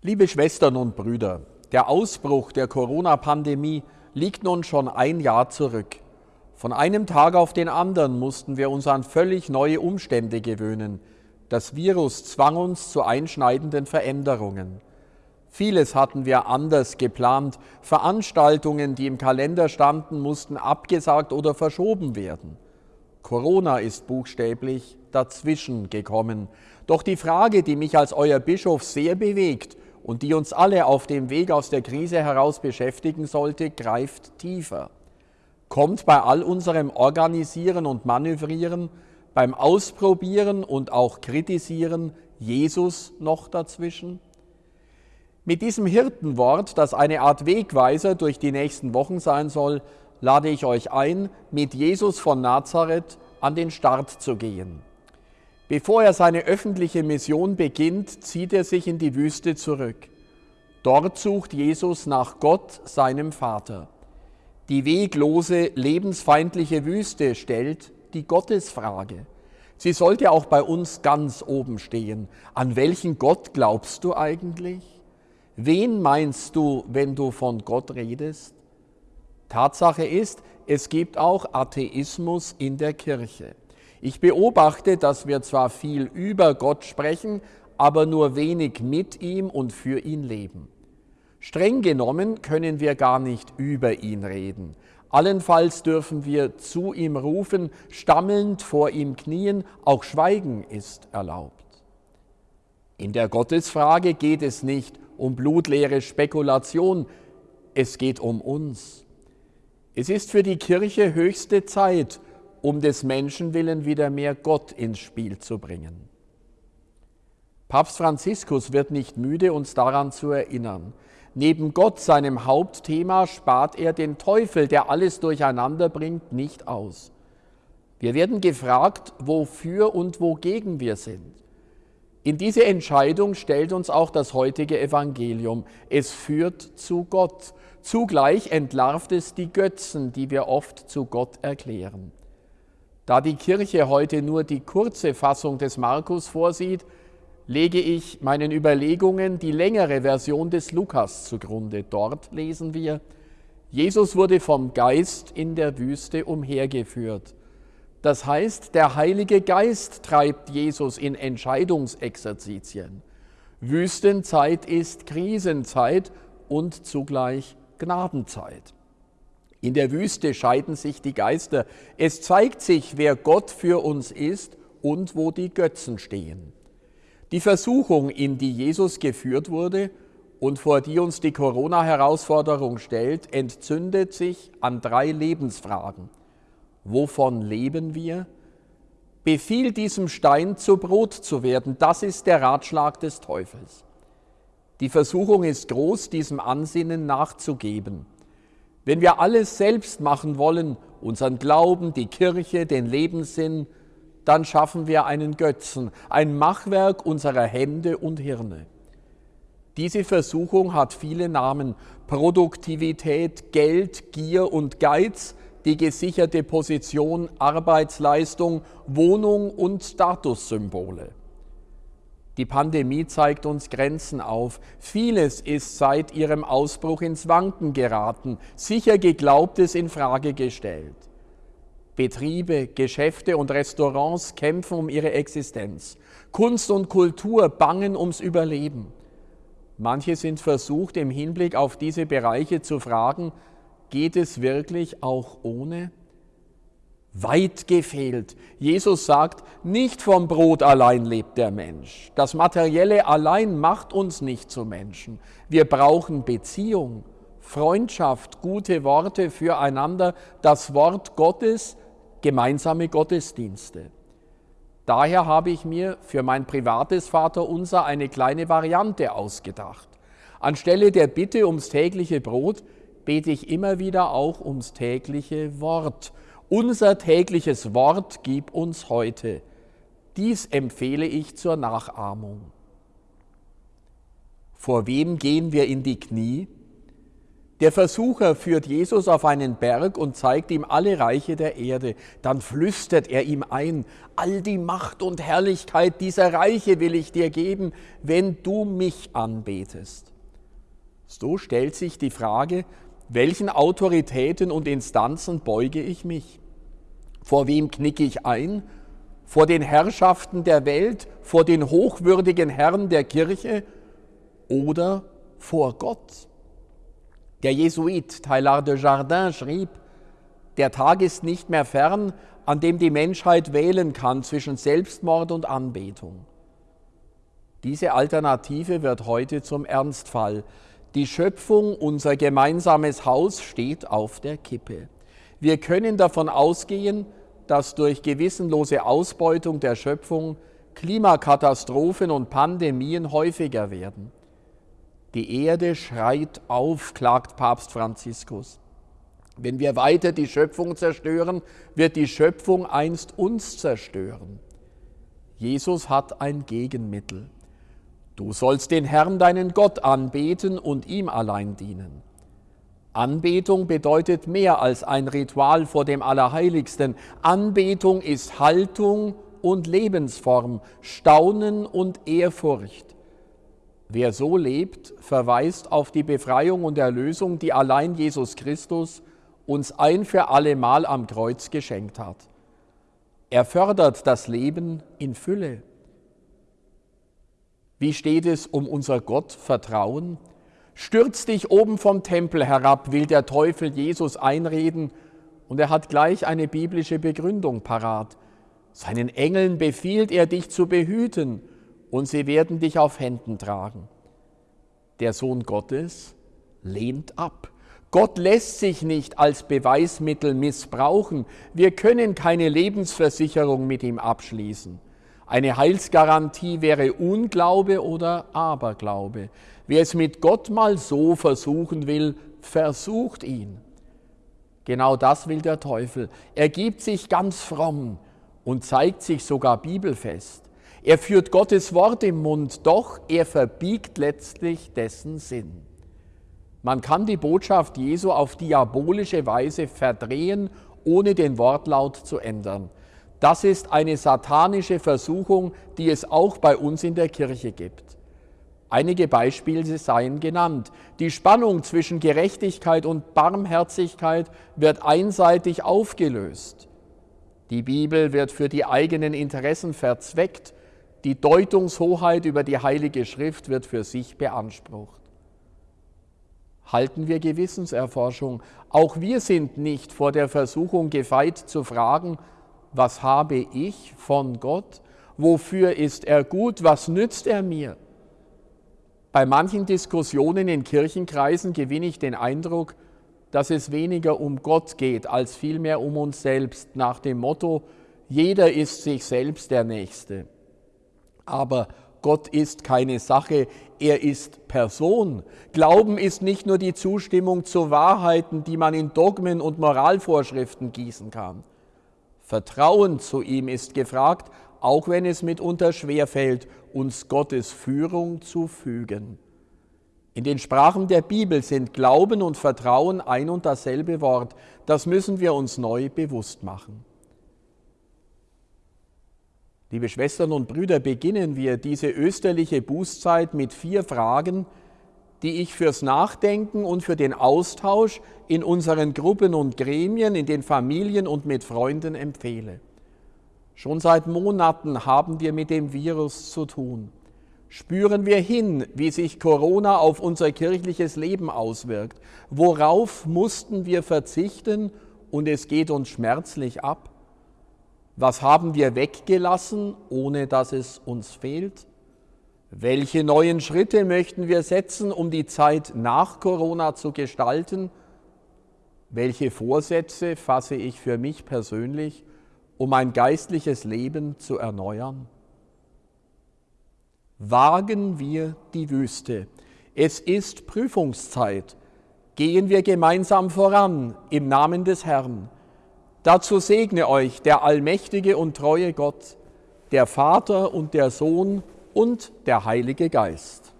Liebe Schwestern und Brüder, der Ausbruch der Corona-Pandemie liegt nun schon ein Jahr zurück. Von einem Tag auf den anderen mussten wir uns an völlig neue Umstände gewöhnen. Das Virus zwang uns zu einschneidenden Veränderungen. Vieles hatten wir anders geplant. Veranstaltungen, die im Kalender standen, mussten abgesagt oder verschoben werden. Corona ist buchstäblich dazwischen gekommen. Doch die Frage, die mich als euer Bischof sehr bewegt und die uns alle auf dem Weg aus der Krise heraus beschäftigen sollte, greift tiefer. Kommt bei all unserem Organisieren und Manövrieren, beim Ausprobieren und auch Kritisieren Jesus noch dazwischen? Mit diesem Hirtenwort, das eine Art Wegweiser durch die nächsten Wochen sein soll, lade ich euch ein, mit Jesus von Nazareth an den Start zu gehen. Bevor er seine öffentliche Mission beginnt, zieht er sich in die Wüste zurück. Dort sucht Jesus nach Gott, seinem Vater. Die weglose, lebensfeindliche Wüste stellt die Gottesfrage. Sie sollte auch bei uns ganz oben stehen. An welchen Gott glaubst du eigentlich? Wen meinst du, wenn du von Gott redest? Tatsache ist, es gibt auch Atheismus in der Kirche. Ich beobachte, dass wir zwar viel über Gott sprechen, aber nur wenig mit ihm und für ihn leben. Streng genommen können wir gar nicht über ihn reden. Allenfalls dürfen wir zu ihm rufen, stammelnd vor ihm knien, auch Schweigen ist erlaubt. In der Gottesfrage geht es nicht um blutleere Spekulation, es geht um uns. Es ist für die Kirche höchste Zeit, um des Menschen willen wieder mehr Gott ins Spiel zu bringen. Papst Franziskus wird nicht müde, uns daran zu erinnern. Neben Gott, seinem Hauptthema, spart er den Teufel, der alles durcheinander bringt, nicht aus. Wir werden gefragt, wofür und wogegen wir sind. In diese Entscheidung stellt uns auch das heutige Evangelium. Es führt zu Gott. Zugleich entlarvt es die Götzen, die wir oft zu Gott erklären. Da die Kirche heute nur die kurze Fassung des Markus vorsieht, lege ich meinen Überlegungen die längere Version des Lukas zugrunde. Dort lesen wir, Jesus wurde vom Geist in der Wüste umhergeführt. Das heißt, der Heilige Geist treibt Jesus in Entscheidungsexerzitien. Wüstenzeit ist Krisenzeit und zugleich Gnadenzeit. In der Wüste scheiden sich die Geister. Es zeigt sich, wer Gott für uns ist und wo die Götzen stehen. Die Versuchung, in die Jesus geführt wurde und vor die uns die Corona-Herausforderung stellt, entzündet sich an drei Lebensfragen. Wovon leben wir? Befiehl diesem Stein zu Brot zu werden. Das ist der Ratschlag des Teufels. Die Versuchung ist groß, diesem Ansinnen nachzugeben. Wenn wir alles selbst machen wollen, unseren Glauben, die Kirche, den Lebenssinn, dann schaffen wir einen Götzen, ein Machwerk unserer Hände und Hirne. Diese Versuchung hat viele Namen. Produktivität, Geld, Gier und Geiz, die gesicherte Position, Arbeitsleistung, Wohnung und Statussymbole. Die Pandemie zeigt uns Grenzen auf. Vieles ist seit ihrem Ausbruch ins Wanken geraten, sicher Geglaubtes in Frage gestellt. Betriebe, Geschäfte und Restaurants kämpfen um ihre Existenz. Kunst und Kultur bangen ums Überleben. Manche sind versucht, im Hinblick auf diese Bereiche zu fragen, geht es wirklich auch ohne? Weit gefehlt. Jesus sagt, nicht vom Brot allein lebt der Mensch. Das Materielle allein macht uns nicht zu Menschen. Wir brauchen Beziehung, Freundschaft, gute Worte füreinander, das Wort Gottes, gemeinsame Gottesdienste. Daher habe ich mir für mein privates Vaterunser eine kleine Variante ausgedacht. Anstelle der Bitte ums tägliche Brot bete ich immer wieder auch ums tägliche Wort unser tägliches Wort gib uns heute. Dies empfehle ich zur Nachahmung. Vor wem gehen wir in die Knie? Der Versucher führt Jesus auf einen Berg und zeigt ihm alle Reiche der Erde. Dann flüstert er ihm ein, all die Macht und Herrlichkeit dieser Reiche will ich dir geben, wenn du mich anbetest. So stellt sich die Frage, welchen Autoritäten und Instanzen beuge ich mich? Vor wem knicke ich ein? Vor den Herrschaften der Welt, vor den hochwürdigen Herren der Kirche oder vor Gott? Der Jesuit Teilhard de Jardin schrieb, der Tag ist nicht mehr fern, an dem die Menschheit wählen kann zwischen Selbstmord und Anbetung. Diese Alternative wird heute zum Ernstfall. Die Schöpfung, unser gemeinsames Haus, steht auf der Kippe. Wir können davon ausgehen, dass durch gewissenlose Ausbeutung der Schöpfung Klimakatastrophen und Pandemien häufiger werden. Die Erde schreit auf, klagt Papst Franziskus. Wenn wir weiter die Schöpfung zerstören, wird die Schöpfung einst uns zerstören. Jesus hat ein Gegenmittel. Du sollst den Herrn, deinen Gott, anbeten und ihm allein dienen. Anbetung bedeutet mehr als ein Ritual vor dem Allerheiligsten. Anbetung ist Haltung und Lebensform, Staunen und Ehrfurcht. Wer so lebt, verweist auf die Befreiung und Erlösung, die allein Jesus Christus uns ein für alle Mal am Kreuz geschenkt hat. Er fördert das Leben in Fülle. Wie steht es um unser Gott Vertrauen? Stürz dich oben vom Tempel herab, will der Teufel Jesus einreden, und er hat gleich eine biblische Begründung parat. Seinen Engeln befiehlt er dich zu behüten und sie werden dich auf Händen tragen. Der Sohn Gottes lehnt ab. Gott lässt sich nicht als Beweismittel missbrauchen. Wir können keine Lebensversicherung mit ihm abschließen. Eine Heilsgarantie wäre Unglaube oder Aberglaube. Wer es mit Gott mal so versuchen will, versucht ihn. Genau das will der Teufel. Er gibt sich ganz fromm und zeigt sich sogar bibelfest. Er führt Gottes Wort im Mund, doch er verbiegt letztlich dessen Sinn. Man kann die Botschaft Jesu auf diabolische Weise verdrehen, ohne den Wortlaut zu ändern. Das ist eine satanische Versuchung, die es auch bei uns in der Kirche gibt. Einige Beispiele seien genannt. Die Spannung zwischen Gerechtigkeit und Barmherzigkeit wird einseitig aufgelöst. Die Bibel wird für die eigenen Interessen verzweckt die Deutungshoheit über die Heilige Schrift wird für sich beansprucht. Halten wir Gewissenserforschung. Auch wir sind nicht vor der Versuchung gefeit zu fragen, was habe ich von Gott? Wofür ist er gut? Was nützt er mir? Bei manchen Diskussionen in Kirchenkreisen gewinne ich den Eindruck, dass es weniger um Gott geht, als vielmehr um uns selbst, nach dem Motto, jeder ist sich selbst der Nächste. Aber Gott ist keine Sache, er ist Person. Glauben ist nicht nur die Zustimmung zu Wahrheiten, die man in Dogmen und Moralvorschriften gießen kann. Vertrauen zu ihm ist gefragt, auch wenn es mitunter schwerfällt, uns Gottes Führung zu fügen. In den Sprachen der Bibel sind Glauben und Vertrauen ein und dasselbe Wort. Das müssen wir uns neu bewusst machen. Liebe Schwestern und Brüder, beginnen wir diese österliche Bußzeit mit vier Fragen, die ich fürs Nachdenken und für den Austausch in unseren Gruppen und Gremien, in den Familien und mit Freunden empfehle. Schon seit Monaten haben wir mit dem Virus zu tun. Spüren wir hin, wie sich Corona auf unser kirchliches Leben auswirkt. Worauf mussten wir verzichten und es geht uns schmerzlich ab? Was haben wir weggelassen, ohne dass es uns fehlt? Welche neuen Schritte möchten wir setzen, um die Zeit nach Corona zu gestalten? Welche Vorsätze fasse ich für mich persönlich, um mein geistliches Leben zu erneuern? Wagen wir die Wüste. Es ist Prüfungszeit. Gehen wir gemeinsam voran im Namen des Herrn. Dazu segne euch der allmächtige und treue Gott, der Vater und der Sohn und der Heilige Geist.